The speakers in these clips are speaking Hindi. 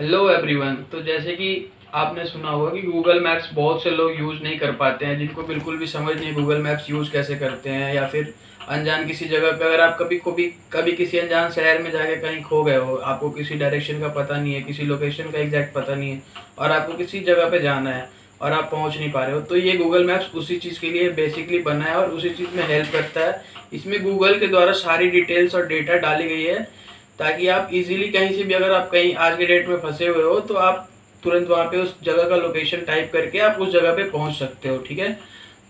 हेलो एवरीवन तो जैसे कि आपने सुना होगा कि गूगल मैप्स बहुत से लोग यूज़ नहीं कर पाते हैं, जिनको बिल्कुल भी समझ नहीं गूगल मैप्स यूज़ कैसे करते हैं, या फिर अनजान किसी जगह पे अगर आप कभी कभी कभी किसी अनजान शहर में जाके कहीं खो गए हो, आपको किसी डायरेक्शन का पता नहीं है, किसी लोकेशन का एग्जैक्ट पता नहीं है, और आपको किसी जगह पे जाना है, और आप पहुँच नहीं पा रहे हो तो ये गूगल मैप्स उसी चीज़ के लिए बेसिकली बना है, और उसी चीज़ में हेल्प करता है। इसमें गूगल के द्वारा सारी डिटेल्स और डेटा डाली गई है। ताकि आप इजीली कहीं से भी अगर आप कहीं आज के डेट में फंसे हुए हो तो आप तुरंत वहाँ पे उस जगह का लोकेशन टाइप करके आप उस जगह पे पहुँच सकते हो, ठीक है?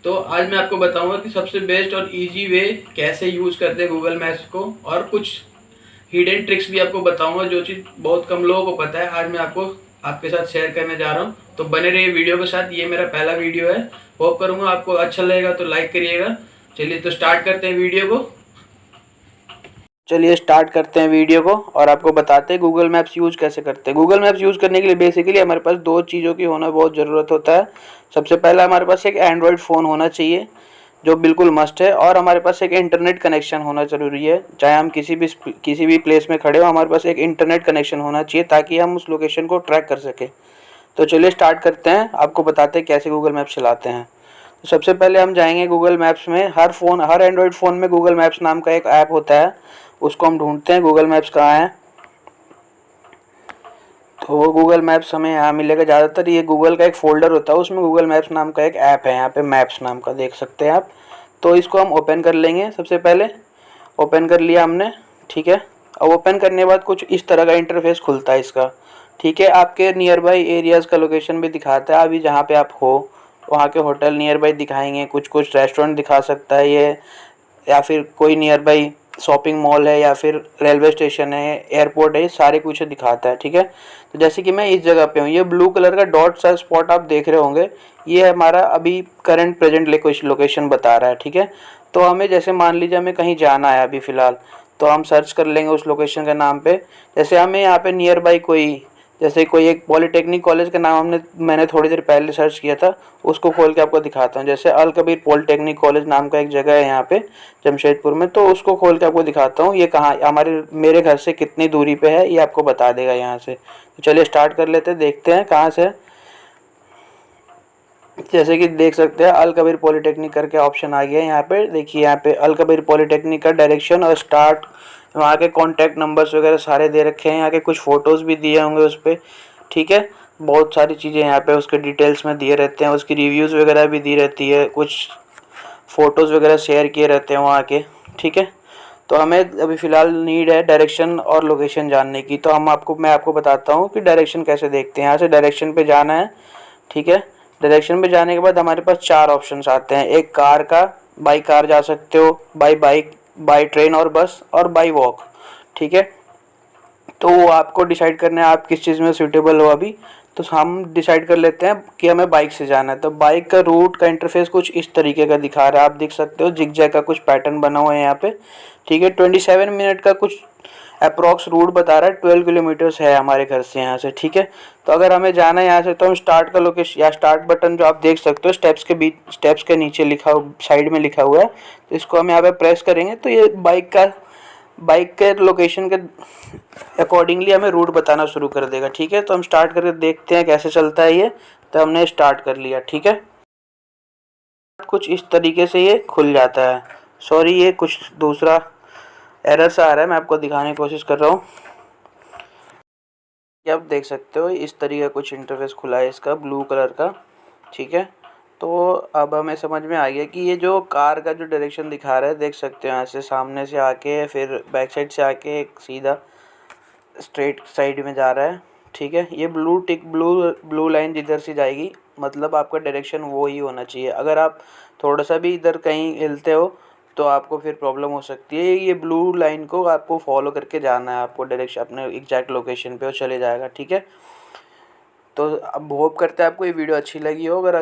तो आज मैं आपको बताऊँगा कि सबसे बेस्ट और इजी वे कैसे यूज़ करते हैं गूगल मैप्स को, और कुछ हिडन ट्रिक्स भी आपको बताऊँगा जो चीज़ बहुत कम लोगों को पता है। आज मैं आपको आपके साथ शेयर करने जा रहा हूँ। तो बने रहिए वीडियो के साथ। ये मेरा पहला वीडियो है। होप करूँगा आपको अच्छा लगेगा तो लाइक करिएगा। चलिए तो स्टार्ट करते हैं वीडियो को। चलिए स्टार्ट करते हैं वीडियो को और आपको बताते हैं गूगल मैप्स यूज़ कैसे करते हैं। गूगल मैप्स यूज़ करने के लिए बेसिकली हमारे पास दो चीज़ों की होना बहुत ज़रूरत होता है। सबसे पहला हमारे पास एक एंड्रॉयड फ़ोन होना चाहिए, जो बिल्कुल मस्ट है और हमारे पास एक इंटरनेट कनेक्शन होना ज़रूरी है। चाहे हम किसी भी किसी भी प्लेस में खड़े हो, हमारे पास एक इंटरनेट कनेक्शन होना चाहिए ताकि हम उस लोकेशन को ट्रैक कर सकें। तो चलिए स्टार्ट करते हैं। आपको बताते हैं कैसे गूगल मैप चलाते हैं। सबसे पहले हम जाएँगे गूगल मैप्स में। हर फ़ोन हर एंड्रॉयड फ़ोन में गूगल मैप्स नाम का एक ऐप होता है। उसको हम ढूंढते हैं गूगल मैप्स कहाँ है। तो गूगल मैप्स हमें यहाँ मिलेगा। ज़्यादातर ये गूगल का एक फ़ोल्डर होता है, उसमें गूगल मैप्स नाम का एक ऐप है। यहाँ पे मैप्स नाम का देख सकते हैं आप। तो इसको हम ओपन कर लेंगे सबसे पहले। ओपन कर लिया हमने, ठीक है। अब ओपन करने के बाद कुछ इस तरह का इंटरफेस खुलता है इसका। ठीक है, आपके नियर बाई एरियाज़ का लोकेशन भी दिखाता है। अभी जहाँ पे आप हो वहाँ के होटल नियर बाई दिखाएँगे कुछ कुछ रेस्टोरेंट दिखा सकता है ये, या फिर कोई नियर बाई शॉपिंग मॉल है, या फिर रेलवे स्टेशन है एयरपोर्ट है सारे कुछ दिखाता है, ठीक है? तो जैसे कि मैं इस जगह पे हूँ, ये ब्लू कलर का डॉट सा स्पॉट आप देख रहे होंगे, ये हमारा अभी करंट प्रेजेंट लोकेशन बता रहा है, ठीक है? तो हमें जैसे मान लीजिए हमें कहीं जाना है अभी फ़िलहाल तो हम सर्च कर लेंगे उस लोकेशन के नाम पे, जैसे हमें यहाँ पे नियर बाई कोई जैसे कोई एक पॉलीटेक्निक कॉलेज का नाम हमने, मैंने थोड़ी देर पहले सर्च किया था, उसको खोल के आपको दिखाता हूँ। जैसे अल कबीर पॉलिटेक्निक कॉलेज नाम का एक जगह है यहाँ पे, जमशेदपुर में तो उसको खोल के आपको दिखाता हूँ। ये कहाँ, हमारे, मेरे घर से कितनी दूरी पे है, ये आपको बता देगा यहाँ से। तो चलिए स्टार्ट कर लेते हैं, देखते हैं कहाँ से जैसे कि देख सकते हैं, अल कबीर पॉलिटेक्निक करके ऑप्शन आ गया है यहाँ पे। देखिए यहाँ पे, अल कबीर पॉलिटेक्निक का डायरेक्शन और स्टार्ट वहाँ के कॉन्टैक्ट नंबर्स वगैरह सारे दे रखे हैं। यहाँ के कुछ फ़ोटोज़ भी दिए होंगे उस पर ठीक है? बहुत सारी चीज़ें यहाँ पे उसके डिटेल्स में दिए रहते हैं, उसकी रिव्यूज़ वगैरह भी दी रहती है, कुछ फ़ोटोज़ वगैरह शेयर किए रहते हैं वहाँ के, ठीक है? तो हमें अभी फ़िलहाल नीड है डायरेक्शन और लोकेशन जानने की। तो हम आपको, मैं आपको बताता हूँ कि डायरेक्शन कैसे देखते हैं। यहाँ से डायरेक्शन पे जाना है, ठीक है? डायरेक्शन पे जाने के बाद हमारे पास चार ऑप्शंस आते हैं। एक कार का बाई कार जा सकते हो बाई बाइक बाई ट्रेन और बस और बाई वॉक ठीक है? तो वो आपको डिसाइड करना है, आप किस चीज़ में सूटेबल हो अभी। तो हम डिसाइड कर लेते हैं कि हमें बाइक से जाना है। तो बाइक का रूट का इंटरफेस कुछ इस तरीके का दिखा रहा है। आप देख सकते हो जिग का कुछ पैटर्न बना हुआ है यहाँ पे, ठीक है? ट्वेंटी सेवन मिनट का कुछ अप्रॉक्स रूट बता रहा है, ट्वेल्व किलोमीटर्स है हमारे घर से यहाँ से, ठीक है? तो अगर हमें जाना है यहाँ से तो हम स्टार्ट का लोकेशन या स्टार्ट बटन जो आप देख सकते हो स्टेप्स के बीच स्टेप्स के नीचे लिखा साइड में लिखा हुआ है। तो इसको हम यहाँ पर प्रेस करेंगे तो ये बाइक का बाइक के लोकेशन के अकॉर्डिंगली हमें रूट बताना शुरू कर देगा, ठीक है? तो हम स्टार्ट करके देखते हैं कैसे चलता है ये। तो हमने स्टार्ट कर लिया, ठीक है? कुछ इस तरीके से ये खुल जाता है। सॉरी ये कुछ दूसरा एरर सा आ रहा है, मैं आपको दिखाने की कोशिश कर रहा हूँ। आप देख सकते हो, इस तरीके का कुछ इंटरफेस खुला है इसका ब्लू कलर का, ठीक है? तो अब हमें समझ में आ गया कि ये जो कार का जो डायरेक्शन दिखा रहा है, देख सकते हो ऐसे सामने से आके, फिर बैक साइड से आके एक सीधा स्ट्रेट साइड में जा रहा है, ठीक है? ये blue tick blue blue line जिधर से जाएगी मतलब आपका डायरेक्शन वो ही होना चाहिए। अगर आप थोड़ा सा भी इधर कहीं हिलते हो तो आपको फिर प्रॉब्लम हो सकती है। ये ब्लू लाइन को आपको फॉलो करके जाना है। आपको डायरेक्शन अपने एग्जैक्ट लोकेशन पे और चले जाएगा, ठीक है? तो अब होप करते हैं आपको ये वीडियो अच्छी लगी हो। अगर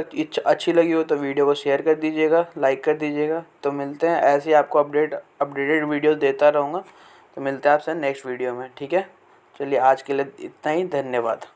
अच्छी लगी हो तो वीडियो को शेयर कर दीजिएगा लाइक कर दीजिएगा। तो मिलते हैं। ऐसे ही आपको अपडेट अपडेटेड वीडियो देता रहूँगा। तो मिलते हैं आपसे नेक्स्ट वीडियो में, ठीक है? चलिए आज के लिए इतना ही। धन्यवाद।